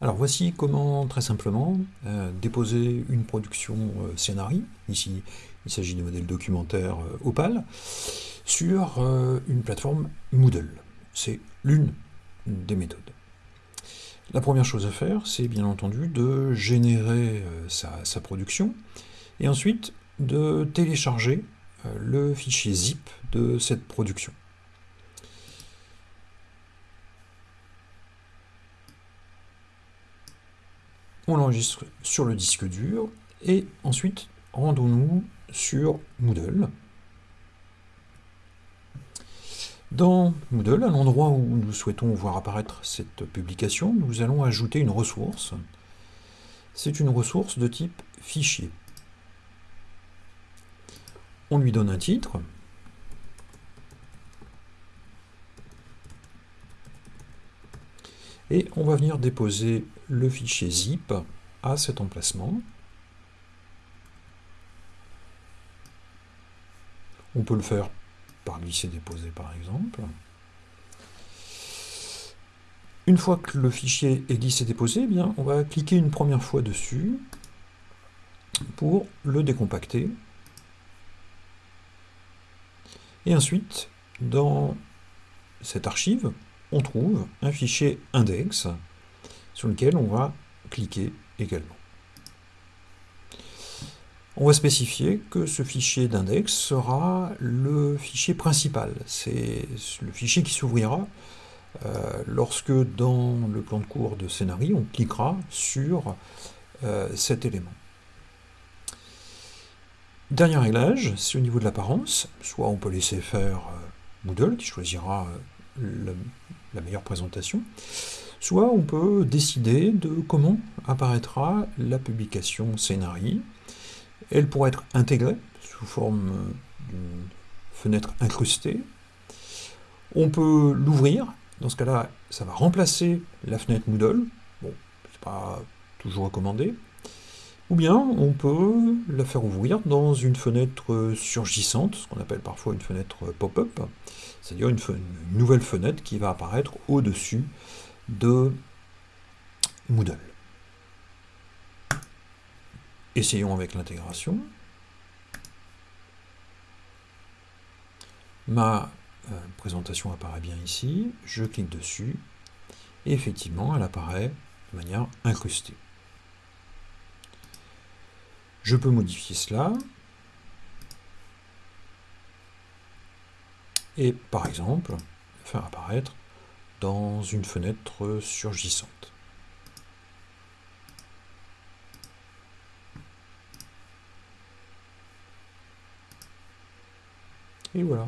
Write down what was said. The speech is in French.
Alors voici comment, très simplement, euh, déposer une production euh, ici il s'agit de modèles documentaires euh, Opal, sur une plateforme Moodle. C'est l'une des méthodes. La première chose à faire, c'est bien entendu de générer sa, production, et ensuite de télécharger le fichier zip de cette production. On l'enregistre sur le disque dur, et ensuite rendons-nous sur Moodle. Dans Moodle, à l'endroit où nous souhaitons voir apparaître cette publication, nous allons ajouter une ressource. C'est une ressource de type fichier. On lui donne un titre, et on va venir déposer le fichier zip à cet emplacement. On peut le faire par glisser-déposer par exemple. Une fois que le fichier est glissé-déposé, eh bien, on va cliquer une première fois dessus pour le décompacter. Et ensuite, dans cette archive, on trouve un fichier index sur lequel on va cliquer également. On va spécifier que ce fichier d'index sera le fichier principal. C'est le fichier qui s'ouvrira euh, lorsque dans le plan de cours de scénario, on cliquera sur euh, cet élément. Dernier réglage, c'est au niveau de l'apparence. Soit on peut laisser faire euh, Moodle, qui choisira la meilleure présentation, soit on peut décider de comment apparaîtra la publication scénarii. Elle pourrait être intégrée sous forme d'une fenêtre incrustée. On peut l'ouvrir, dans ce cas-là, ça va remplacer la fenêtre Moodle. Bon, c'est pas toujours recommandé. Ou bien on peut la faire ouvrir dans une fenêtre surgissante, ce qu'on appelle parfois une fenêtre pop-up, c'est-à-dire une, nouvelle fenêtre qui va apparaître au-dessus de Moodle. Essayons avec l'intégration. Ma euh, présentation apparaît bien ici, je clique dessus, et effectivement elle apparaît de manière incrustée. Je peux modifier cela. Et par exemple, faire apparaître dans une fenêtre surgissante. Et voilà.